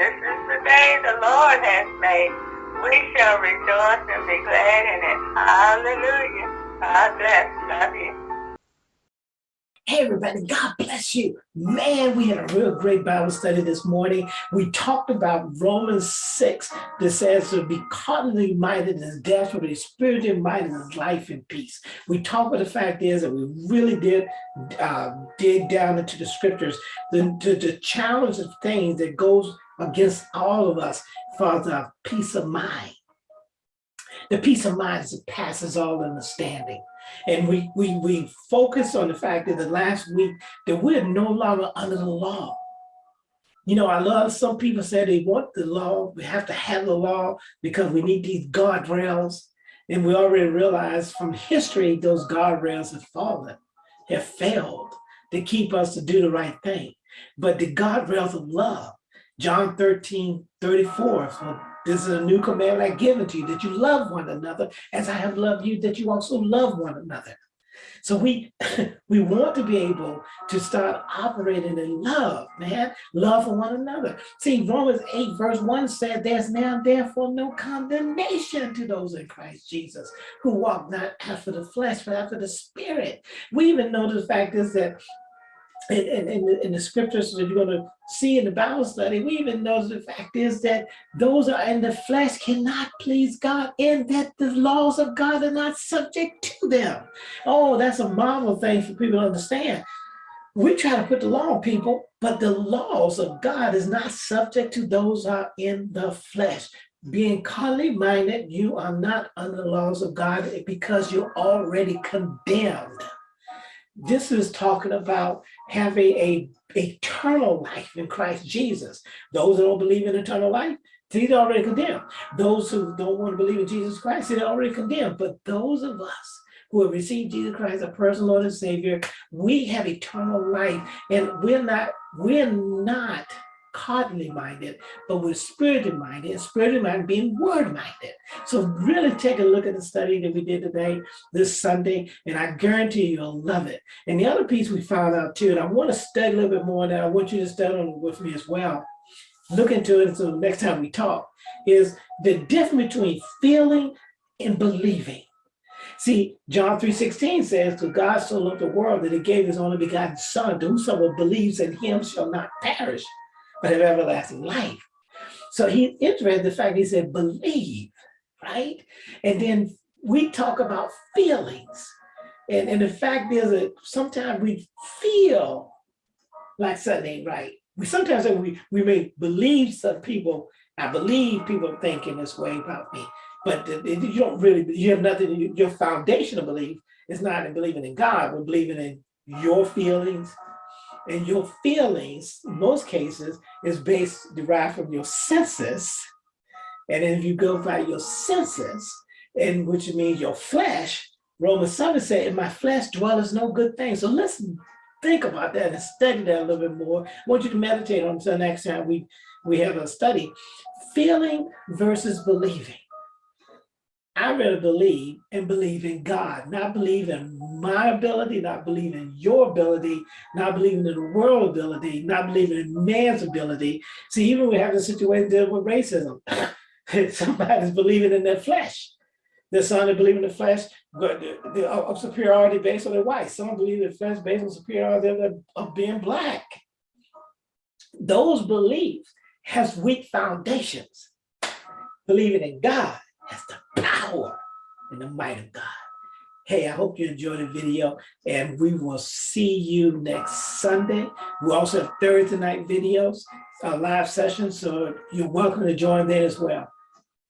this is the day the Lord has made. We shall rejoice and be glad in it. Hallelujah. God bless. Love you. Hey, everybody, God bless you. Man, we had a real great Bible study this morning. We talked about Romans 6 that says to be carnally minded is death, but be spiritually minded is life and peace. We talked about the fact is that we really did uh, dig down into the scriptures, the, the, the challenge of things that goes against all of us for the peace of mind. The peace of mind that passes all understanding. And we, we, we focus on the fact that the last week that we're no longer under the law. You know, I love some people say they want the law, we have to have the law because we need these guardrails. And we already realize from history, those guardrails have fallen, have failed to keep us to do the right thing. But the guardrails of love, John 13, 34, so this is a new command I give to you, that you love one another as I have loved you, that you also love one another. So we we want to be able to start operating in love, man, love for one another. See, Romans 8 verse 1 said, there's now therefore no condemnation to those in Christ Jesus who walk not after the flesh, but after the spirit. We even know the fact is that in, in, in, the scriptures that you're going to see in the Bible study, we even know the fact is that those are in the flesh cannot please God and that the laws of God are not subject to them. Oh, that's a marvel thing for people to understand. We try to put the law on people, but the laws of God is not subject to those are in the flesh. Being carnally minded, you are not under the laws of God because you're already condemned. This is talking about having a eternal life in Christ Jesus. Those that don't believe in eternal life, they're already condemned. Those who don't want to believe in Jesus Christ, they're already condemned. But those of us who have received Jesus Christ, as personal Lord and Savior, we have eternal life, and we're not, we're not carnally minded, but we're spiritually minded, and spiritually minded being word minded. So really take a look at the study that we did today, this Sunday, and I guarantee you'll love it. And the other piece we found out too, and I want to study a little bit more that I want you to study with me as well, look into it so next time we talk, is the difference between feeling and believing. See, John 3.16 says, to God so loved the world that he gave his only begotten son, to whosoever believes in him shall not perish, but have everlasting life. So he's interested in the fact he said, believe, right? And then we talk about feelings. And, and the fact is that sometimes we feel like something ain't right. We sometimes we, we may believe some people, I believe people thinking this way about me, but you don't really, you have nothing, your foundational belief is not in believing in God, but believing in your feelings, and your feelings, in most cases, is based, derived from your senses. And if you go by your senses, and which means your flesh, Romans 7 said, in my flesh dwelleth no good thing. So listen, think about that and study that a little bit more. I want you to meditate on until next time we, we have a study. Feeling versus believing. I rather believe and believe in God, not believe in my ability, not believe in your ability, not believing in the world ability, not believing in man's ability. See, even we have a situation dealing with racism. Somebody's believing in their flesh. There's some that believe in the flesh uh, of superiority based on their white. Some believe in the flesh based on superiority of being black. Those beliefs has weak foundations. Believing in God has the power and the might of God. Hey, I hope you enjoyed the video and we will see you next Sunday. We also have Thursday night videos, uh, live sessions, so you're welcome to join there as well.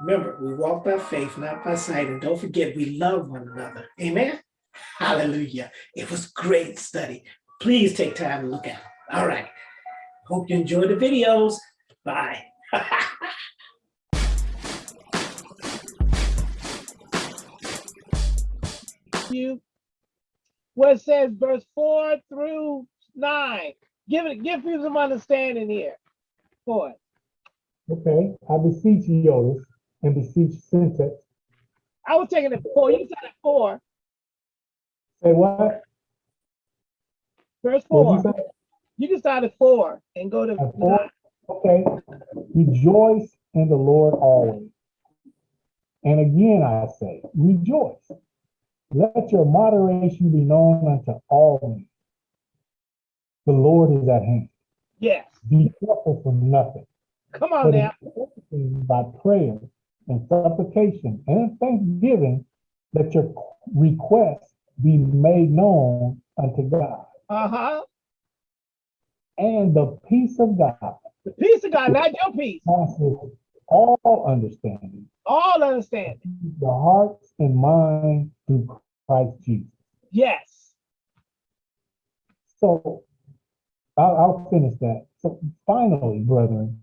Remember, we walk by faith, not by sight, and don't forget we love one another. Amen? Hallelujah. It was great study. Please take time to look at it. All right. Hope you enjoyed the videos. Bye. you where it says verse four through nine. Give it, give people some understanding here. For it. Okay, I beseech you, and beseech syntax. I was taking it four. You said it four. Say what? Verse four. You, you, can start at four and go to four? Okay, rejoice in the Lord always. And again, I say, rejoice. Let your moderation be known unto all men. The Lord is at hand. Yes. Be careful for nothing, Come on but now. by prayer and supplication and thanksgiving, let your requests be made known unto God. Uh-huh. And the peace of God The peace of God, not your peace. passes all understanding, All understanding. the hearts and mind through Christ Jesus. Yes. So I'll, I'll finish that. So finally, brethren,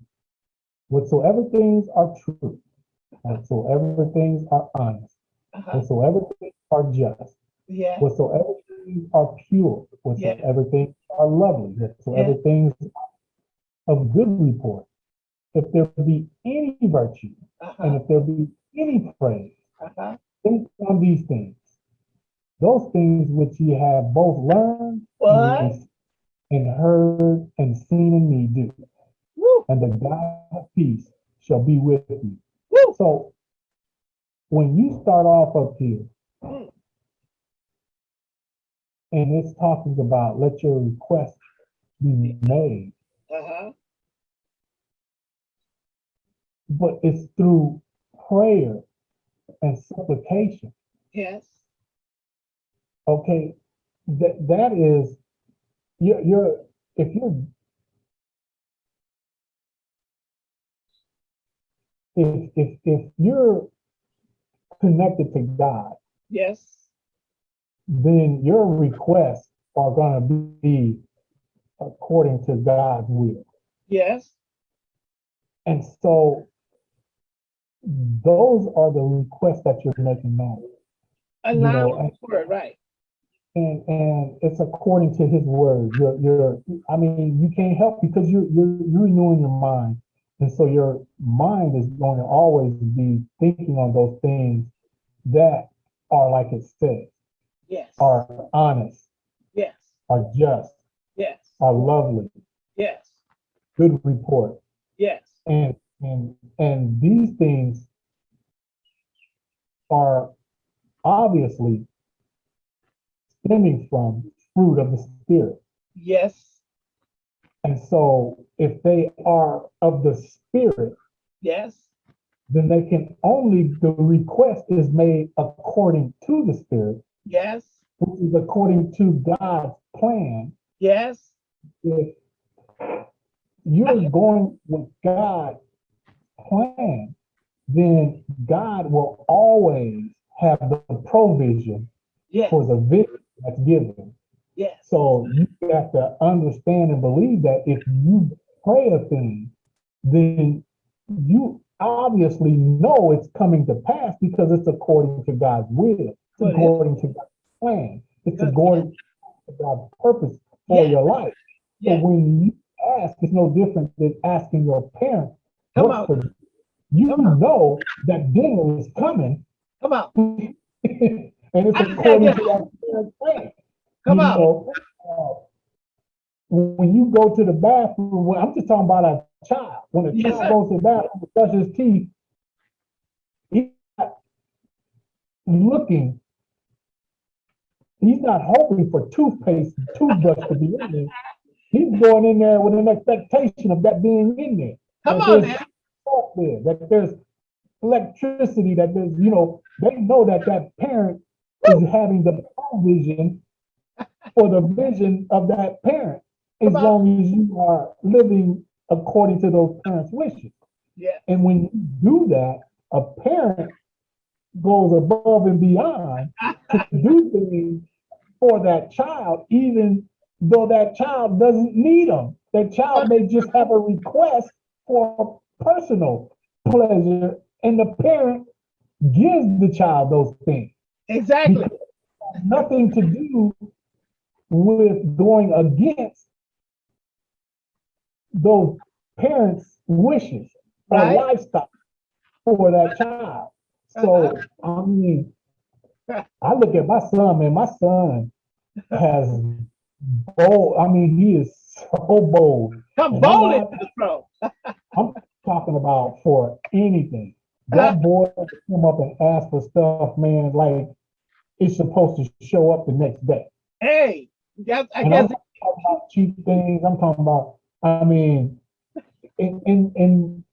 whatsoever things are true, whatsoever things are honest, Uh-huh. whatsoever things are just, Yeah. whatsoever things are pure, whatsoever things are lovely, whatsoever things of good report, if there be any virtue, and Uh-huh. if there be any praise, Uh-huh. think on these things. Those things which ye have both learned and- and heard and seen in me do, Woo. and the God of peace shall be with you. Woo. So when you start off up here, Mm. and it's talking about let your request be made, Uh-huh. but it's through prayer and supplication. Yes. Okay, that that is you're you're if you're if if if you're connected to God, Yes. then your requests are gonna be according to God's will. Yes. And so those are the requests that you're making now. Allow know, the word, right. And and it's according to his word. You're you're I mean, you can't help because you're you're you're renewing your mind. And so your mind is going to always be thinking on those things that are like it says, Yes. are honest, Yes. are just, Yes. are lovely, Yes. good report. Yes. And and and these things are obviously stemming from fruit of the spirit. Yes. And so if they are of the spirit, Yes. then they can only the request is made according to the spirit, Yes. which is according to God's plan. Yes. If you're going with God's plan, then God will always have the provision Yes. for the vision that's given. Yes. So you have to understand and believe that if you pray a thing, then you obviously know it's coming to pass because it's according to God's will, it's according to God's plan, it's according to God's purpose for Yeah. your life. So Yeah. when you ask, it's no different than asking your parents. Come what on. You Come know that dinner is coming, Come on. and it's according gotta that parent's plan. Come You on. know, uh, When you go to the bathroom, when, I'm just talking about a child, when a Yes, child sir. goes to the bathroom to brush his teeth, he's not looking, he's not hoping for toothpaste, toothbrush to be in there. He's going in there with an expectation of that being in there. Come that on there's now. there, that there's electricity, that there's, you know, they know that that parent is having the vision for the vision of that parent, as long as you are living according to those parents' wishes. Yeah. And when you do that, a parent goes above and beyond to do things for that child, even though that child doesn't need them. That child may just have a request for personal pleasure, and the parent gives the child those things. Exactly. Nothing to do with going against those parents' wishes or Right. lifestyle for that child. So, uh-huh. I mean, I look at my son, man, my son has bold, I mean, he is so bold Come And I'm boldly not- to the throne. I'm talking about for anything. That uh-huh. boy would come up and ask for stuff, man, like it's supposed to show up the next day. Hey, that's, I And I'm guess, talking about cheap things. I'm talking about, I mean, and, and, and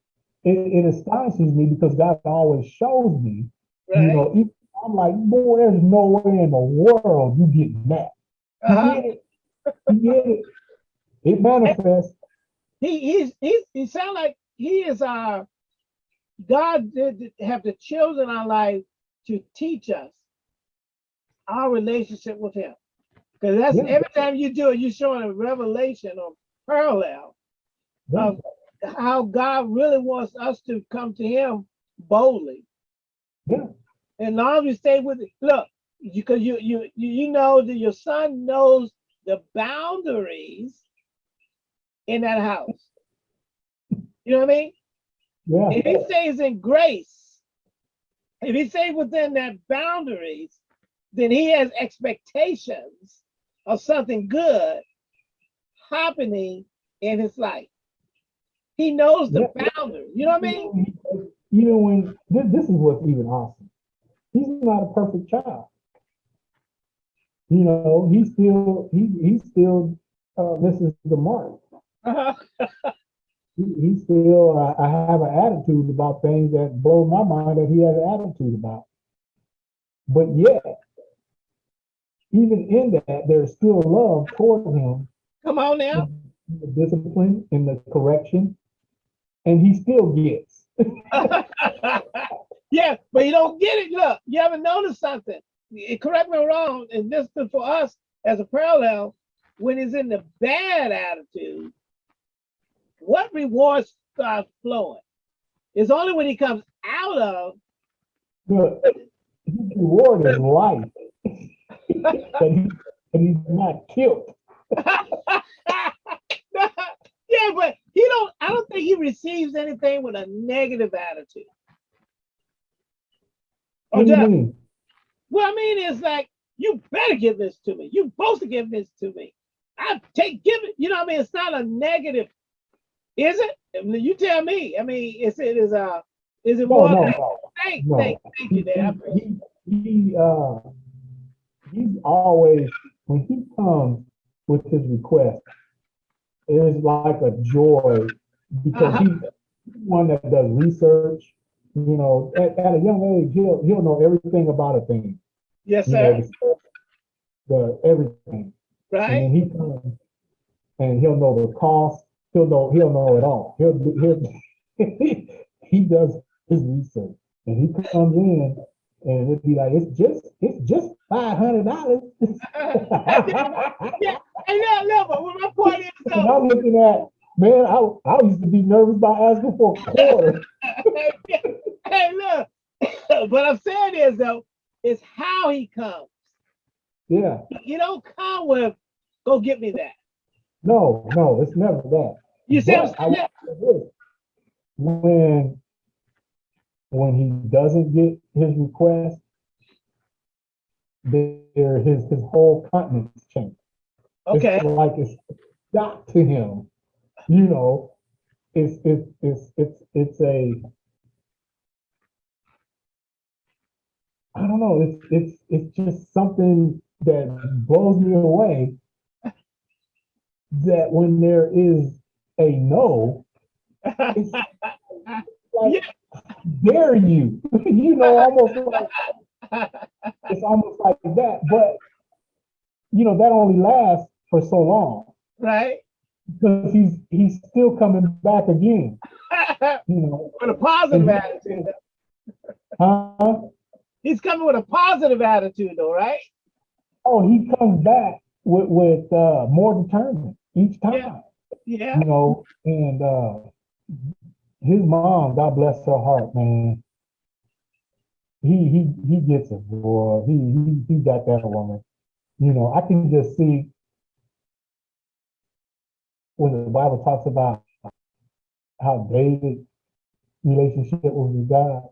it, it astonishes me because God always shows me, you know, I'm like, boy, there's no way in the world you get that. You Uh-huh. get it. You get it. It manifests. He, he's, he's, he sound like he is Uh, God did have the children in our life to teach us our relationship with him. Because that's Yeah. every time you do it, you're showing a revelation or parallel of how God really wants us to come to him boldly. Yeah. And long as we stay with it, look, because you, you, you, you know that your son knows the boundaries in that house. You know what I mean? Yeah. If he stays in grace, if he stays within that boundaries, then he has expectations of something good happening in his life. He knows the Yeah. boundaries. You know what I mean? Even when this, this is what's even awesome. He's not a perfect child. You know, he still he he still uh, misses the mark. Uh-huh. He, he still uh, I have an attitude about things that blow my mind that he has an attitude about. But yet, even in that, there's still love toward him Come on now. the discipline, and the correction, and he still gets. yeah, but you don't get it. Look, you haven't noticed something. Correct me wrong, and this is for us as a parallel, when he's in the bad attitude, what rewards start flowing? It's only when he comes out of his reward is life. That, he, that he's not killed. yeah, but he don't. I don't think he receives anything with a negative attitude. What do you mean? What I mean is like, you better give this to me. You supposed to give this to me. I take give it. You know what I mean? It's not a negative, is it? You tell me. I mean, is it is uh is it No, more? no, than- no. Thank, no. thank, thank you. He, he, he, uh, he's always, when he comes with his request, it is like a joy because Uh-huh. he's one that does research. You know, at, at a young age, he'll, he'll know everything about a thing. Yes, You know, sir. the, the everything. Right? And he comes and he'll know the cost. He'll know, he'll know it all. He'll, he'll, he does his research and he comes in and it'd be like, it's just, it's just five hundred dollars. yeah. Hey, no, no, but my point is And though, I'm looking at, man, I, I used to be nervous about asking for a quarter. hey, look. what I'm saying is though, is how he comes. Yeah, You don't come with, go get me that. no, no, it's never that. You see But I'm saying? say When, when he doesn't get his request, there, his, his whole countenance changes. Okay. It's like it's got to him, you know, it's, it's, it's, it's, it's a, I don't know, it's, it's, it's just something that blows me away. That when there is a no, it's like, dare you, you know, almost like, it's almost like that, but, you know, that only lasts for so long. right? Because he's he's still coming back again, you know. with a positive attitude. Huh? He's coming with a positive attitude though, right? Oh, he comes back with with uh, more determined each time, Yeah. you know. And uh, his mom, God bless her heart, man. He he he gets it, boy. He he he got that woman. You know, I can just see when the Bible talks about how David's relationship was with God.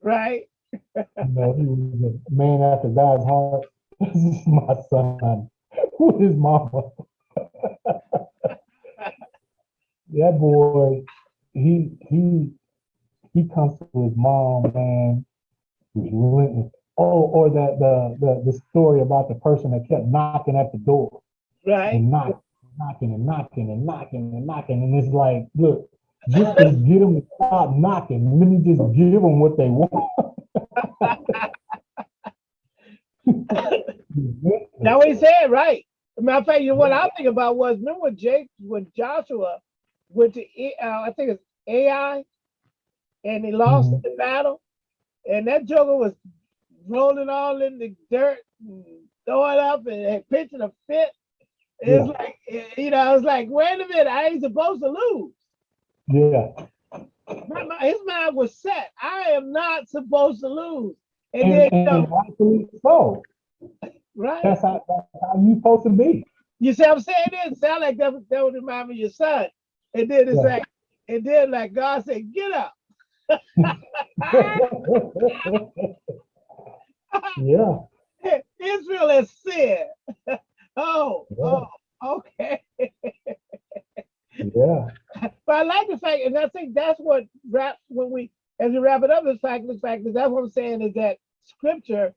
Right. You know, he was a man after God's heart. This is my son Who is mama. that boy, he he he comes to his mom, man. relentless. Oh, or that the the the story about the person that kept knocking at the door Right. and knocking, knocking and knocking and knocking and knocking, and it's like, look, just get them to stop knocking, let me just give them what they want. That's what he said, right? Matter of fact, you know what I think about was remember when Jake, when Joshua went to, uh, I think it's Ai, and he lost Mhm. the battle, and that Joker was rolling all in the dirt, and throwing up, and, and pitching a fit. It's like, eh, you know, I was like, wait a minute, I ain't supposed to lose. Yeah, My, my- his mind was set. I am not supposed to lose. And, and, then, you know, so. right? That's how, that's how you supposed to be. You see what I'm saying? It didn't sound like that, was- that would remind me of your son. And then it's Yeah. like, and then like God said, get up. yeah, Israel has sinned. oh, Yeah. oh, okay. yeah, But I like the fact, and I think that's what wrap when we as we wrap it up, the fact the fact is that's what I'm saying is that scripture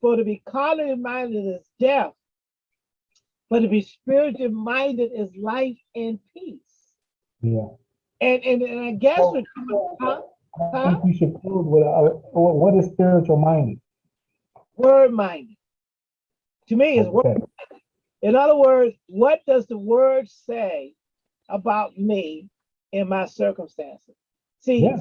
for to be carnally minded is death, but to be spiritually minded is life and peace. yeah. And and, and I guess what- huh? I think we should close with, uh, what is spiritual minded? word minded. To me, is word. Okay. In other words, what does the word say about me and my circumstances? See, Yeah.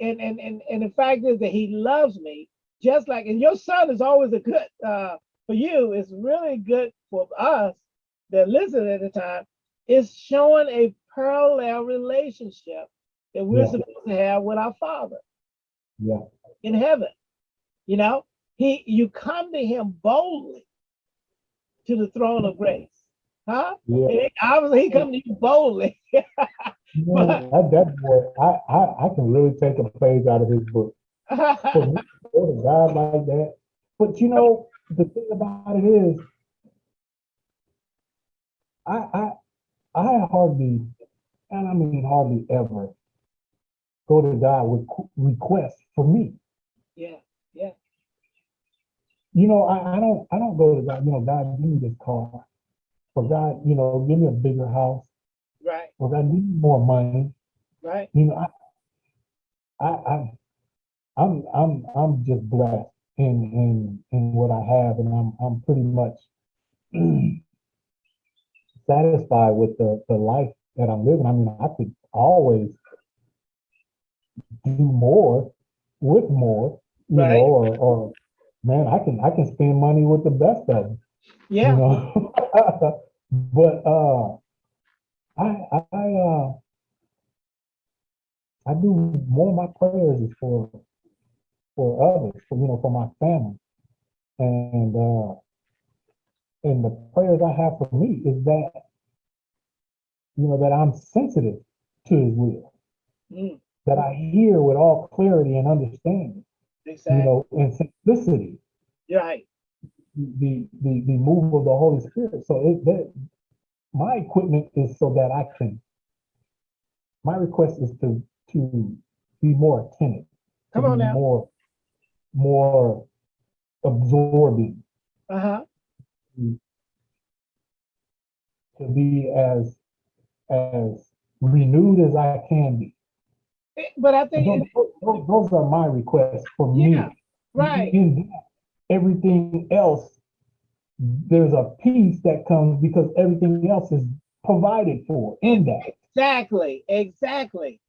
and, and and and the fact is that he loves me just like and your son is always a good uh for you, it's really good for us that listen at the time, is showing a parallel relationship that we're Yeah. supposed to have with our father Yeah, in heaven. You know, he you come to him boldly to the throne of grace. Huh? yeah. Obviously, he come to you boldly. Man, that, that boy, I, I, I can really take a page out of his book. For me to go to God like that. But you know, the thing about it is, I, I, I hardly, and I mean hardly ever, go to God with qu- requests for me. yeah, yeah. You know, I, I don't, I don't go to God, you know, God, give me this car. For God, you know, give me a bigger house. right, For God, give me more money. right. You know, I, I, I, I'm, I'm, I'm just blessed in, in, in what I have, and I'm, I'm pretty much satisfied with the, the life that I'm living. I mean, I could always do more with more, you Right. know, or, or man, I can, I can spend money with the best of them, you Yeah, know. but uh, I, I, uh, I do more of my prayers is for for others, for you know, for my family. And uh and the prayers I have for me is that you know that I'm sensitive to his will, mm, that I hear with all clarity and understanding, you know, and simplicity, You're right. the the the move of the Holy Spirit. So it that my equipment is so that I can my request is to to be more attentive. Come on now. More, more absorbing, Uh huh. to be as, as renewed as I can be. Eh, but I think, Those, those- those are my requests for me. Right. In that, everything else, there's a peace that comes because everything else is provided for in that. Exactly, exactly.